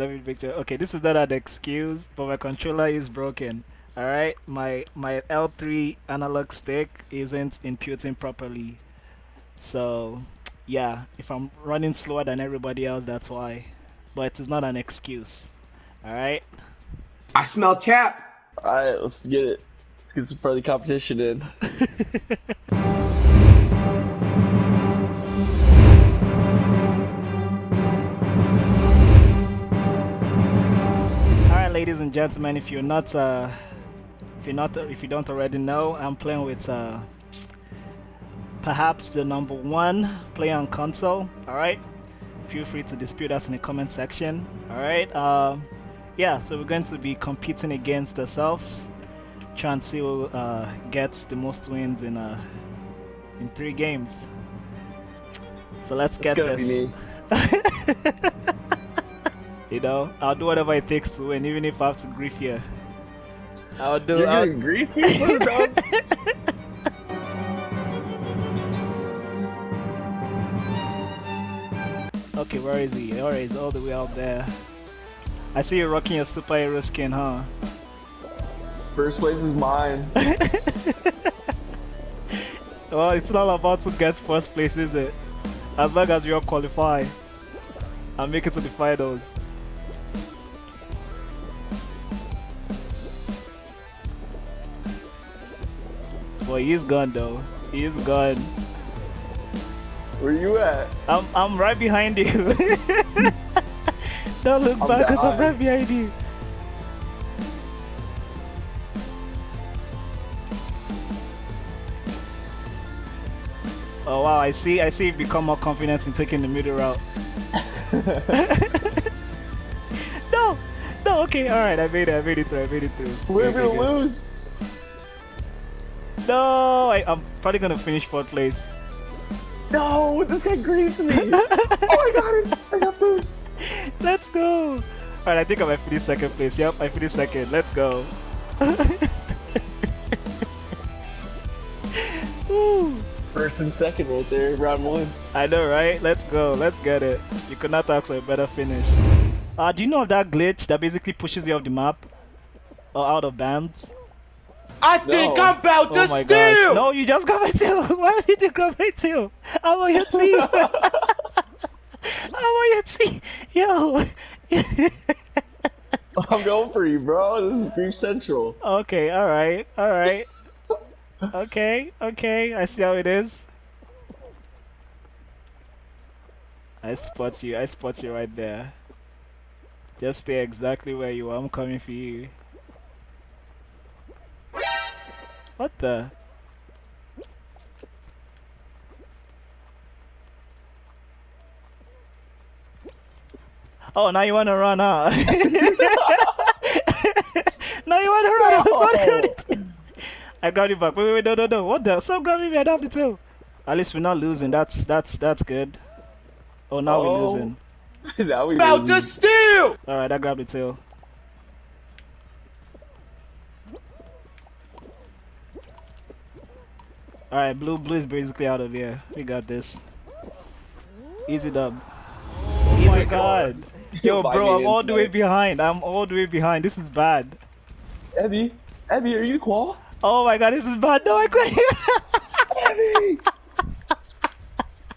let me picture. Okay, this is not an excuse, but my controller is broken. All right, my my L3 analog stick isn't inputting properly. So, yeah, if I'm running slower than everybody else, that's why. But it is not an excuse. All right. I smell cap. All right, let's get it. Let's get some friendly competition in. ladies and gentlemen, if you're not uh, if you're not if you don't already know, I'm playing with uh, perhaps the number one player on console. All right, feel free to dispute us in the comment section. All right, um, yeah. So we're going to be competing against ourselves, trying to see uh, get the most wins in uh, in three games. So let's get this. you know, I'll do whatever it takes to win, even if I have to grief you. I'll do. You're I'll, giving grief dog? Okay, where is he? Where is all the way out there? I see you rocking your superhero skin, huh? First place is mine. Well, it's not about to get first place, is it? As long as you all qualify and make it to the finals. Boy, he's gone though. He's gone. Where you at? I'm I'm right behind you. Don't look I'm back, cause I'm right behind you. Oh wow, I see I see you become more confident in taking the middle route. no! No, okay, alright, I made it, I made it through, I made it through. We're gonna lose. No, I, I'm probably gonna finish fourth place. No, this guy grieved me. oh, I got it. I got boost. Let's go! Alright, I think I might finish second place. Yep, I finished second. Let's go. First and second right there, round one. I know, right? Let's go. Let's get it. You could not ask for a better finish. Uh, do you know of that glitch that basically pushes you off the map? Or out of bounds? I think I'm about Oh to my steal. gosh. No, you just got my tail. Why did you got my tail? I'm on your team. I'm on your team. Yo. I'm going for you, bro. This is Grief Central. okay, alright, alright. Okay, okay, I see how it is. I spot you, I spot you right there. Just stay exactly where you are, I'm coming for you. What the? Oh, now you wanna run, huh? now you wanna run, I was wondering. I got it back. Wait, wait, wait, no, no, no. What the? Stop grabbing me. I don't have the tail. At least we're not losing. That's that's that's good. Oh, now we're Oh. losing. now we're About to lose. steal. All right, I grabbed the tail. All right, blue blue is basically out of here. We got this. Easy dub. Oh Easy my god. God. Yo, bro, I'm all the way behind. I'm all the way behind. This is bad. Abby, Abby, are you qual? Oh my god, this is bad. No, I quit. Abby.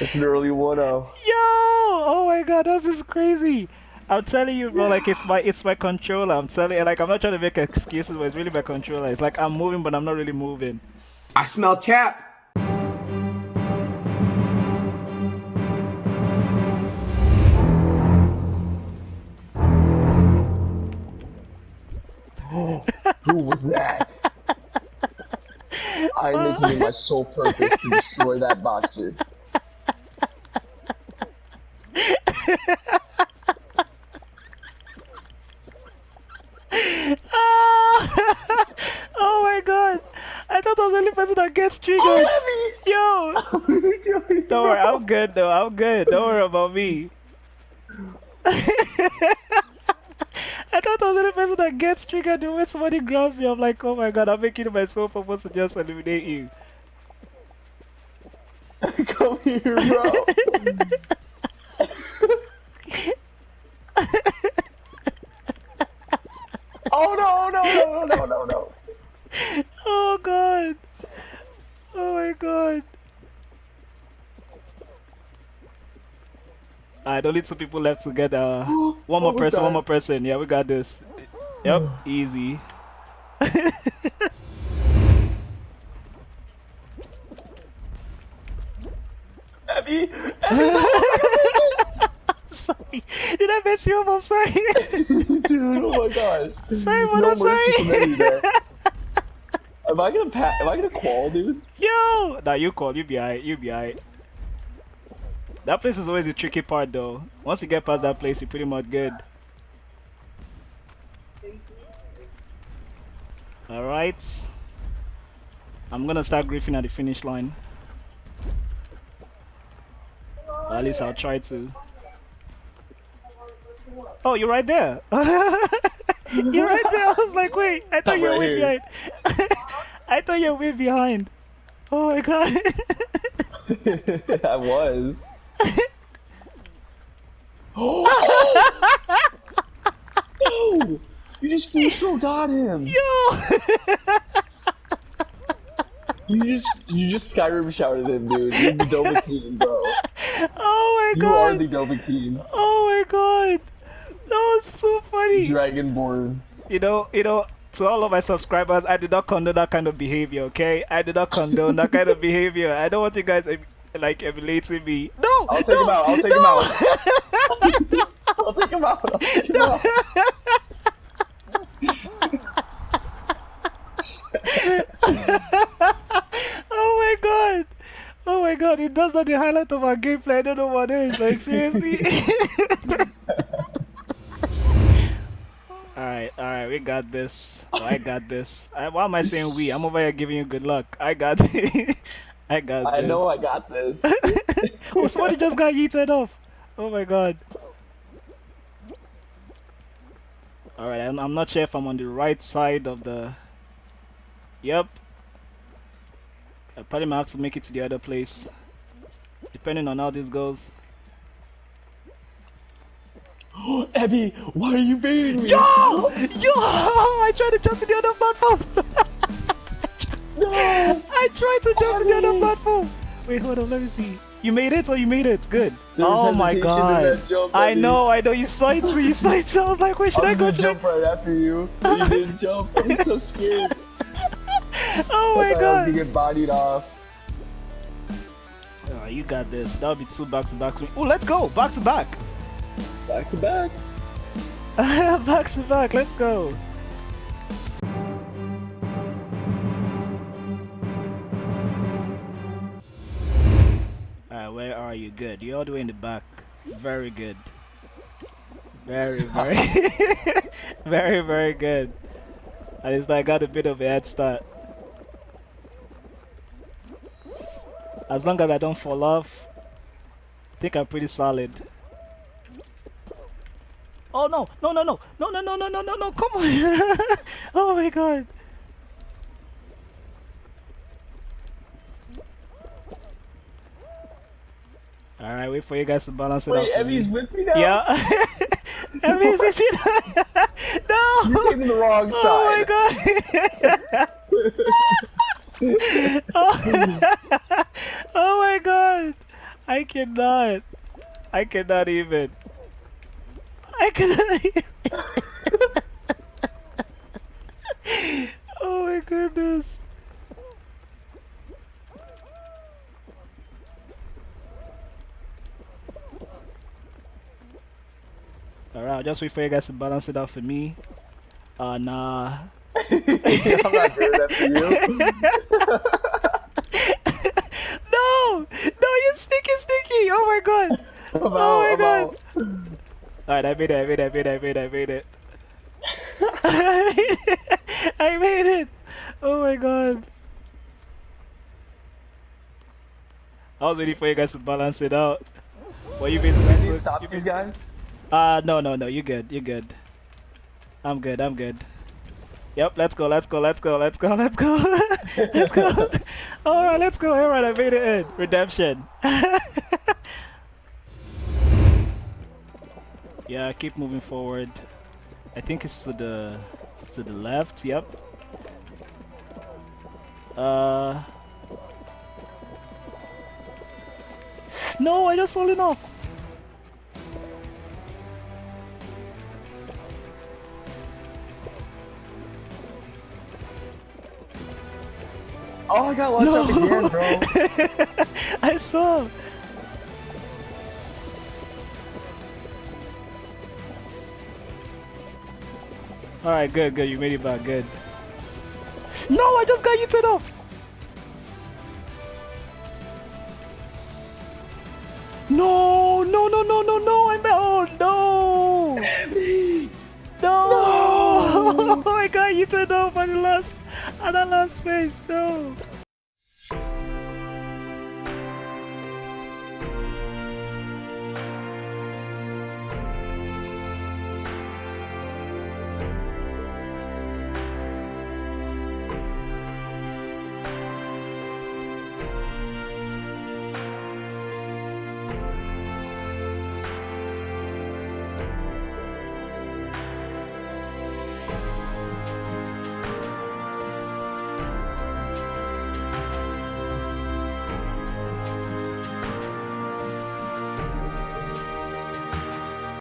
It's an early 1-0. Yo! Oh my god, this is crazy. I'm telling you, bro, like it's my it's my controller. I'm telling you, like I'm not trying to make excuses, but it's really my controller. It's like I'm moving, but I'm not really moving. I smell cap. Who was that? I'm making it my sole purpose to destroy that boxer. I thought I was only person that gets triggered. Oh, me... Yo. Don't worry, I'm good though. I'm good. Don't worry about me. I thought I was the only person that gets triggered when somebody grabs me. I'm like, oh my god, I'm making myself purpose to just eliminate you. Come here, bro. oh no, no, no, no, no, no. God. Alright, only two people left to get uh one more person, one more person. Yeah, we got this. Yep, easy. Abby, sorry. Did I mess you up? I'm sorry. dude, oh my gosh. sorry, man, No I'm sorry. Am I gonna pat? Am I gonna qual, dude? Yo! Nah, you call. You be alright. You be alright. That place is always the tricky part, though. Once you get past that place, you're pretty much good. Alright. I'm gonna start griefing at the finish line. Or at least I'll try to. Oh, you're right there. you're right there. I was like, wait, I thought I'm you were right behind. I thought you were way behind. Oh my god. I was. Oh! no! You just full throw got him. Yo! You just you just Skyrim shouted him, dude. You're the Dovahkiin, bro. Oh my god. You are the Dovahkiin. Oh my god! That was so funny. Dragonborn. You know, you know, to all of my subscribers, I did not condone that kind of behavior. Okay, I did not condone that kind of behavior. I don't want you guys like emulating me. No, I'll take no, him out. I'll take no. him out. I'll take him out. I'll take him out. Oh my god! Oh my god! If that's not the highlight of our gameplay, I don't know what is. Like seriously. Alright, we got this. Oh, I got this. I, why am I saying we? I'm over here giving you good luck. I got. I got I this. know I got this. oh, somebody just got yeeted off. Oh my god. Alright, I'm, I'm not sure if I'm on the right side of the. Yep. I probably might have to make it to the other place. Depending on how this goes. Abby, why are you baiting me? Yo! Yo! I tried to jump to the other platform! No! I tried to jump to the other platform! Wait, hold on, let me see. You made it or you made it? Good. There oh my god. jump, I know, I know. You saw it too. You saw it too. I was like, wait, should I I, go? Should I... jump right after you. You didn't jump. I'm so scared. Oh I my I god. get bodied off. Oh, you got this. That'll be two back to back. Oh, let's go. Back to back. Back to back. back to back. Let's go. Alright, where are you? Good. You're all the way in the back. Very good. Very, very, very, very good. At least I got a bit of a head start. As long as I don't fall off, I think I'm pretty solid. Oh no, no, no, no, no, no, no, no, no, no, no, come on. oh my god. Alright, wait for you guys to balance it Wait, out. Abby's me. with me now? Yeah. Emmy's with you now. No. You're taking the wrong Oh my god. oh. oh my god. I cannot. I cannot even. I even. oh my goodness. Alright, I'll just wait for you guys to balance it out for me. Uh, nah. I'm not doing that for you. No! No, you sneaky, sneaky! Oh my god! I'm Oh out, my I'm God. out. Alright, I made it, I made it, I made it, I made it, I made it. I made it! I made it! Oh my god. I was waiting for you guys to balance it out. What you basically Can you stop you these guys? Uh, no, no, no, you're good, you're good. I'm good, I'm good. Yep, let's go, let's go, let's go, let's go, let's go. let's go. Alright, let's go. Alright, I made it in. Redemption. Yeah, keep moving forward. I think it's to the to the left, yep. Uh No, I just fallen off. Oh, I got launched up again, bro. I saw. Alright, good, good. You made it back. Good. No, I just got eaten off. No, no, no, no, no, no. I'm oh no. No. I got eaten off at the last at the last space. No.